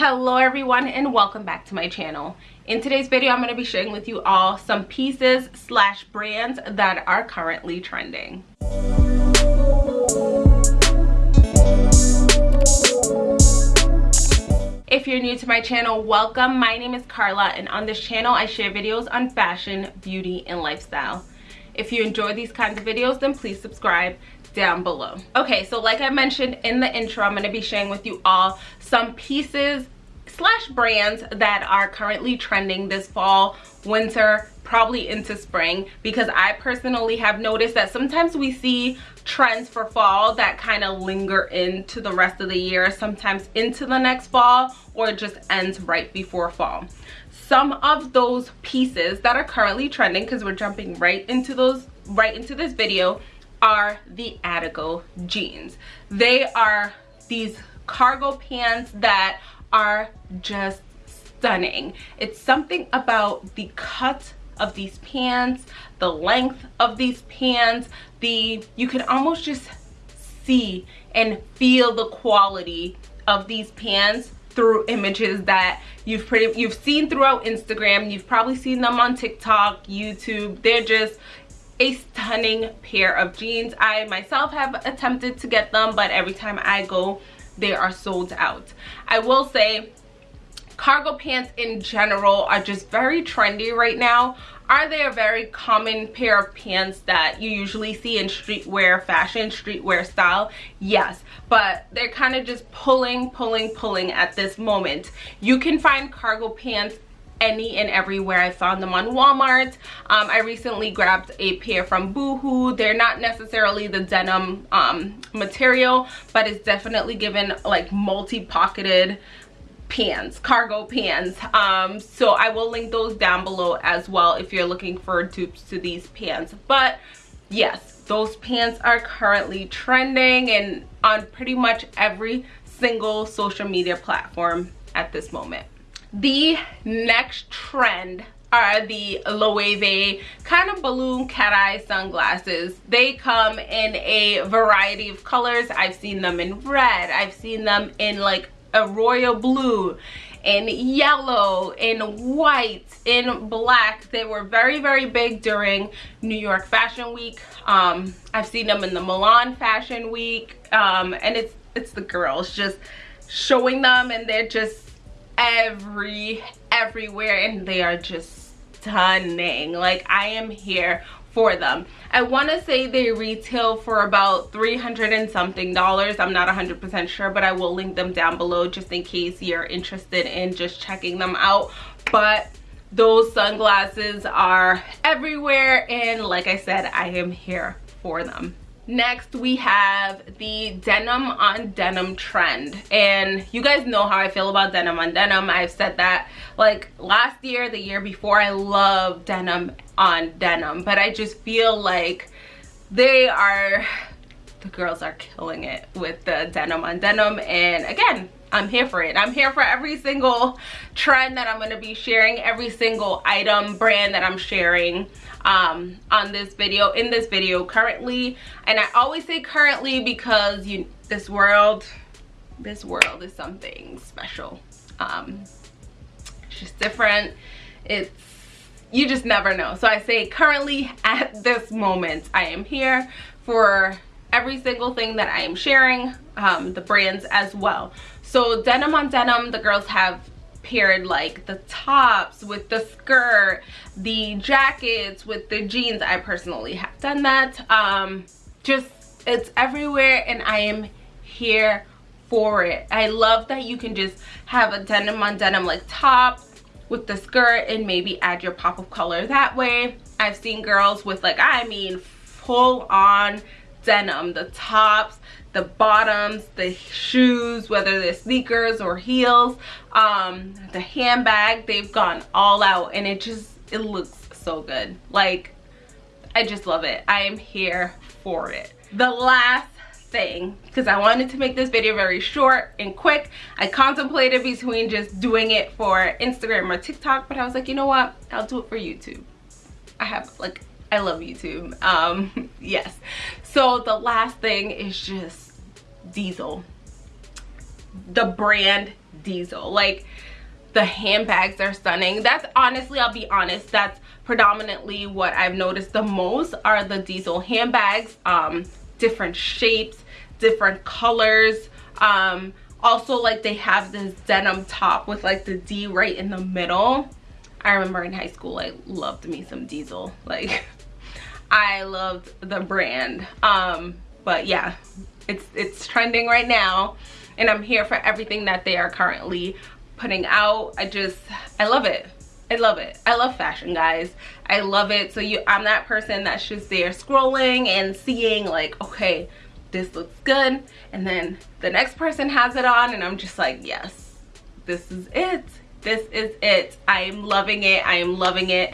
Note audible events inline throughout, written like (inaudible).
hello everyone and welcome back to my channel in today's video i'm going to be sharing with you all some pieces slash brands that are currently trending If you're new to my channel, welcome. My name is Carla and on this channel I share videos on fashion, beauty, and lifestyle. If you enjoy these kinds of videos, then please subscribe down below. Okay, so like I mentioned in the intro, I'm to be sharing with you all some pieces slash brands that are currently trending this fall, winter, probably into spring because I personally have noticed that sometimes we see trends for fall that kind of linger into the rest of the year, sometimes into the next fall or just ends right before fall. Some of those pieces that are currently trending because we're jumping right into those right into this video are the Attico jeans. They are these cargo pants that are just stunning. It's something about the cut of these pants, the length of these pants, the you can almost just see and feel the quality of these pants through images that you've pretty you've seen throughout Instagram. You've probably seen them on TikTok, YouTube. They're just a stunning pair of jeans. I myself have attempted to get them, but every time I go, they are sold out. I will say cargo pants in general are just very trendy right now. Are they a very common pair of pants that you usually see in streetwear fashion, streetwear style? Yes, but they're kind of just pulling, pulling, pulling at this moment. You can find cargo pants any and everywhere i found them on walmart um, i recently grabbed a pair from boohoo they're not necessarily the denim um, material but it's definitely given like multi-pocketed pants cargo pants um, so i will link those down below as well if you're looking for dupes to these pants but yes those pants are currently trending and on pretty much every single social media platform at this moment the next trend are the Loewe kind of balloon cat eye sunglasses. They come in a variety of colors. I've seen them in red. I've seen them in like a royal blue in yellow in white in black. They were very very big during new york fashion week. Um i've seen them in the milan fashion week. Um and it's it's the girls just showing them and they're just every everywhere and they are just stunning. Like i am here for them. I want to say they retail for about 300 and something dollars. I'm not 100 percent sure but i will link them down below just in case you're interested in just checking them out. But those sunglasses are everywhere and like i said i am here for them next we have the denim on denim trend. And you guys know how i feel about denim on denim. I've said that like last year the year before i love denim on denim. But i just feel like they are the girls are killing it with the denim on denim and again I'm here for it. I'm here for every single trend that I'm going to be sharing, every single item brand that I'm sharing um, on this video, in this video currently. And I always say currently because you, this world, this world is something special. Um, it's just different. It's, you just never know. So I say currently (laughs) at this moment, I am here for every single thing that I am sharing, um, the brands as well. So denim on denim, the girls have paired like the tops with the skirt, the jackets with the jeans. I personally have done that. Um, just, it's everywhere and I am here for it. I love that you can just have a denim on denim like top with the skirt and maybe add your pop of color that way. I've seen girls with like, I mean, full on denim, the tops, the bottoms, the shoes, whether they're sneakers or heels, um, the handbag, they've gone all out and it just, it looks so good. Like, I just love it. I am here for it. The last thing because I wanted to make this video very short and quick. I contemplated between just doing it for Instagram or TikTok, but I was like, you know what? I'll do it for YouTube. I have like I love YouTube. Um, (laughs) yes. So the last thing is just Diesel. The brand diesel like the handbags are stunning that's honestly i'll be honest that's predominantly what i've noticed the most are the diesel handbags um different shapes different colors um also like they have this denim top with like the d right in the middle i remember in high school i loved me some diesel like (laughs) i loved the brand um but yeah it's it's trending right now and i'm here for everything that they are currently putting out i just i love it I love it. I love fashion, guys. I love it. So you, I'm that person that's just there scrolling and seeing like, okay, this looks good. And then the next person has it on and I'm just like, yes, this is it. This is it. I am loving it. I am loving it.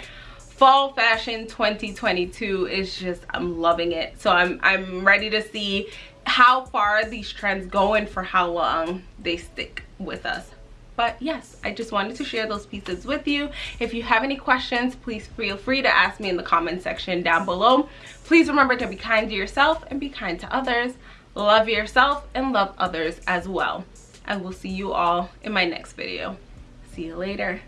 Fall fashion 2022 is just, I'm loving it. So I'm, I'm ready to see how far these trends go and for how long they stick with us. But yes i just wanted to share those pieces with you. If you have any questions please feel free to ask me in the comment section down below. Please remember to be kind to yourself and be kind to others. Love yourself and love others as well. I will see you all in my next video. See you later